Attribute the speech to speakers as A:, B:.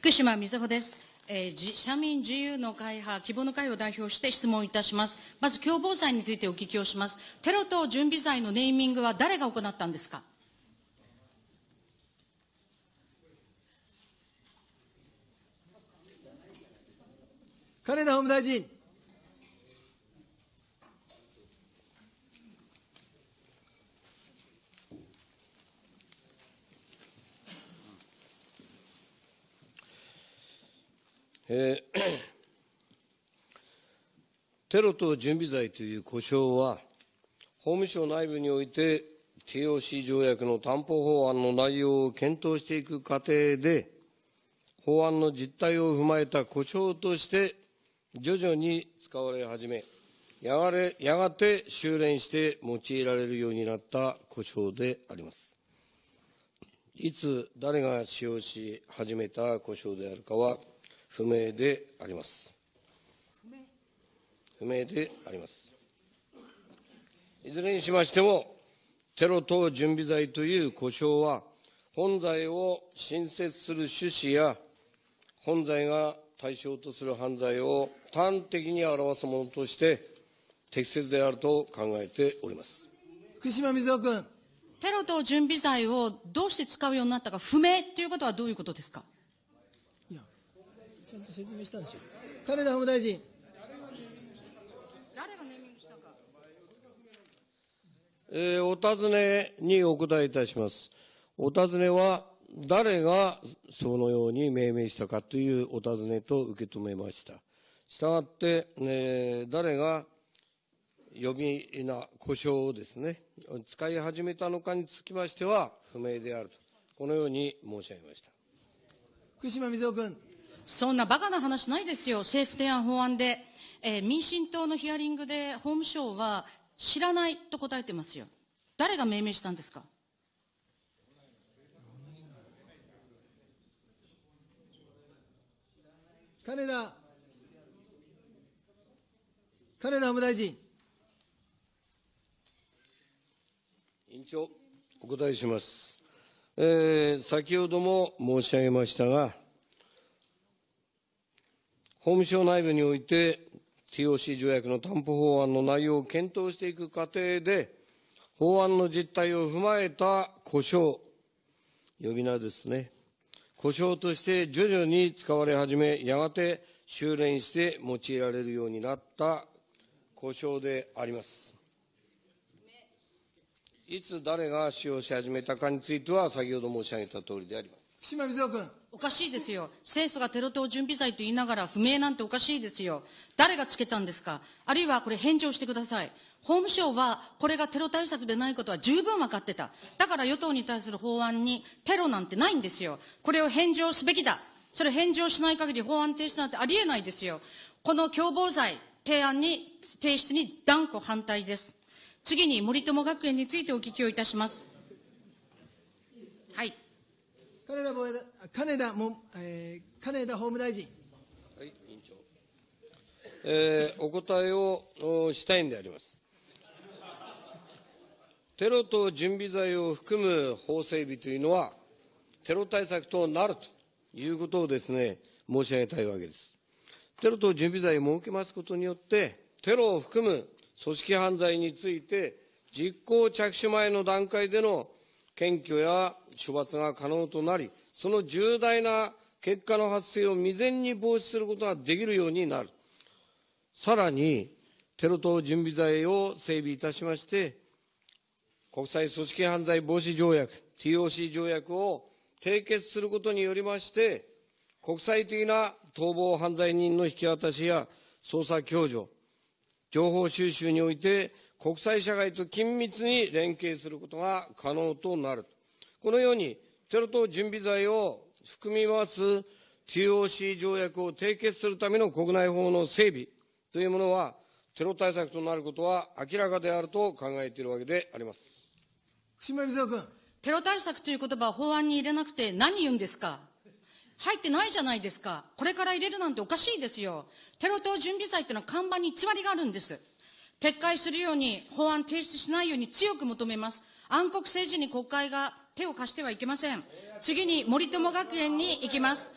A: 福島みずほです。えー社民自由の会派、希望の会を代表して質問いたします。まず、共謀罪についてお聞きをします。テロ等準備罪のネーミングは誰が行ったんですか？
B: 金田法務大臣。
C: えーテロ等準備罪という呼称は、法務省内部において TOC 条約の担保法案の内容を検討していく過程で、法案の実態を踏まえた呼称として、徐々に使われ始め、やがれやがて修練して用いられるようになった呼称であります。いつ誰が使用し始めた呼称であるかは不明であります。不明であります。いずれにしましても、テロ等準備罪という呼称は、本罪を新設する趣旨や、本罪が対象とする犯罪を端的に表すものとして、適切であると考えております。
B: 福島みずほ君。
A: テロ等準備罪をどうして使うようになったか不明ということはどういうことですか？
B: ちゃんと説明したんでしょ。金田法務大臣。
A: 誰がネーミングしたか
C: えーお尋ねにお答えいたします？お尋ねは、誰がそのように命名したかというお尋ねと受け止めました。したがって、えー誰が呼び名、呼称をですね、使い始めたのかにつきましては、不明であると、このように申し上げました。
B: 福島みずほ君。
A: そんなバカな話ないですよ。政府提案法案で、えー民進党のヒアリングで法務省は知らないと答えてますよ。誰が命名したんですか？
B: 金田。金田法務大臣。
C: 委員長、お答えします。えー先ほども申し上げましたが、法務省内部において、TOC 条約の担保法案の内容を検討していく過程で、法案の実態を踏まえた呼称、呼び名ですね。呼称として徐々に使われ始め、やがて修練して用いられるようになった呼称であります。いつ誰が使用し始めたかについては、先ほど申し上げた通りであります。
B: 島みずほ君。
A: おかしいですよ。政府がテロ等準備罪と言いながら不明なんておかしいですよ。誰がつけたんですか？あるいはこれ返上してください。法務省はこれがテロ対策でないことは十分分かってた。だから与党に対する法案にテロなんてないんですよ。これを返上すべきだ。それ返上しない限り法案提出なんてありえないですよ。この共謀罪提案に、提出に断固反対です。次に森友学園についてお聞きをいたします。はい。
B: 金田防衛金田も、えー金田法務大臣。
C: はい、委員長。えーお答えをしたいんであります。テロ等準備罪を含む法整備というのは、テロ対策となるということをですね、申し上げたいわけです。テロ等準備罪を設けますことによって、テロを含む組織犯罪について、実行着手前の段階での検挙や処罰が可能となり、その重大な結果の発生を未然に防止することができるようになる。さらに、テロ等準備罪を整備いたしまして、国際組織犯罪防止条約、TOC 条約を締結することによりまして、国際的な逃亡犯罪人の引き渡しや捜査共助、情報収集において国際社会と緊密に連携することが可能となる。このように、テロ等準備罪を含みます TOC 条約を締結するための国内法の整備というものは、テロ対策となることは明らかであると考えているわけであります。
B: 福島みずほ君。
A: テロ対策という言葉を法案に入れなくて何言うんですか？入ってないじゃないですか。これから入れるなんておかしいですよ。テロ等準備罪っていうのは看板に偽りがあるんです。撤回するように、法案提出しないように強く求めます。暗黒政治に国会が手を貸してはいけません。次に森友学園に行きます。